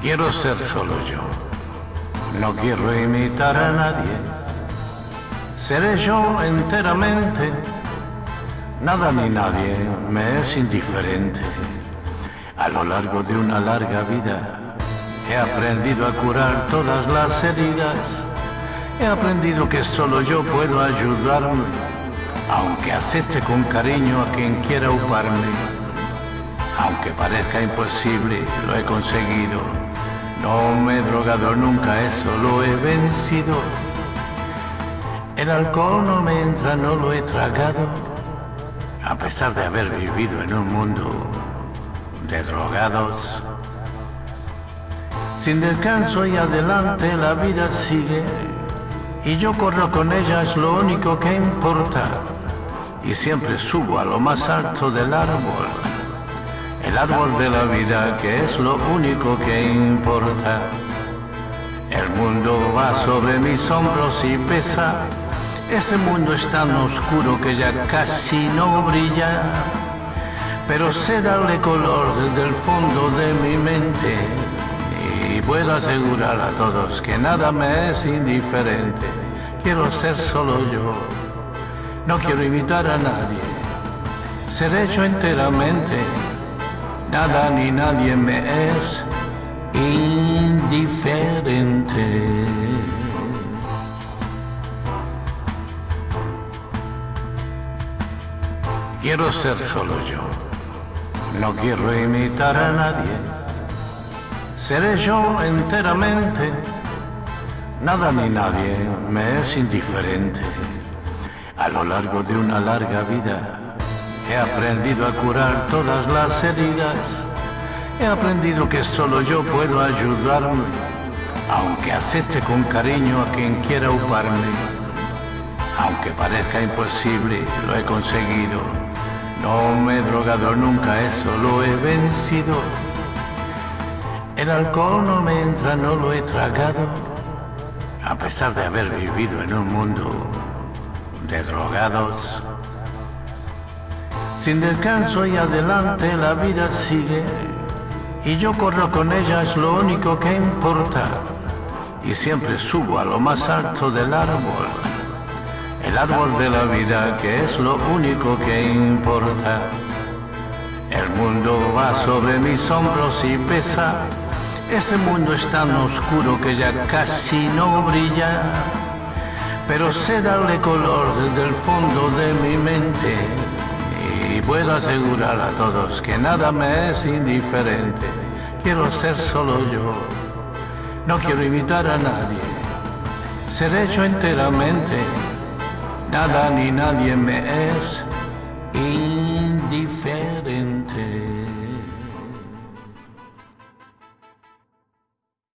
Quiero ser solo yo. No quiero imitar a nadie. Seré yo enteramente. Nada ni nadie me es indiferente. A lo largo de una larga vida he aprendido a curar todas las heridas. He aprendido que solo yo puedo ayudarme, aunque acepte con cariño a quien quiera uparme. Aunque parezca imposible, lo he conseguido. No me he drogado nunca, eso lo he vencido. El alcohol no me entra, no lo he tragado, a pesar de haber vivido en un mundo de drogados. Sin descanso y adelante la vida sigue, y yo corro con ella, es lo único que importa. Y siempre subo a lo más alto del árbol el árbol de la vida que es lo único que importa. El mundo va sobre mis hombros y pesa, ese mundo es tan oscuro que ya casi no brilla, pero sé darle color desde el fondo de mi mente y puedo asegurar a todos que nada me es indiferente. Quiero ser solo yo, no quiero imitar a nadie, seré yo enteramente nada ni nadie me es indiferente. Quiero ser solo yo, no quiero imitar a nadie, seré yo enteramente, nada ni nadie me es indiferente. A lo largo de una larga vida He aprendido a curar todas las heridas. He aprendido que solo yo puedo ayudarme, aunque acepte con cariño a quien quiera uparme. Aunque parezca imposible, lo he conseguido. No me he drogado nunca, eso lo he vencido. El alcohol no me entra, no lo he tragado, a pesar de haber vivido en un mundo de drogados. Sin descanso y adelante la vida sigue. Y yo corro con ella, es lo único que importa. Y siempre subo a lo más alto del árbol, el árbol de la vida que es lo único que importa. El mundo va sobre mis hombros y pesa, ese mundo es tan oscuro que ya casi no brilla, pero sé darle color desde el fondo de mi mente y puedo asegurar a todos que nada me es indiferente. Quiero ser solo yo. No quiero imitar a nadie. Seré yo enteramente. Nada ni nadie me es indiferente.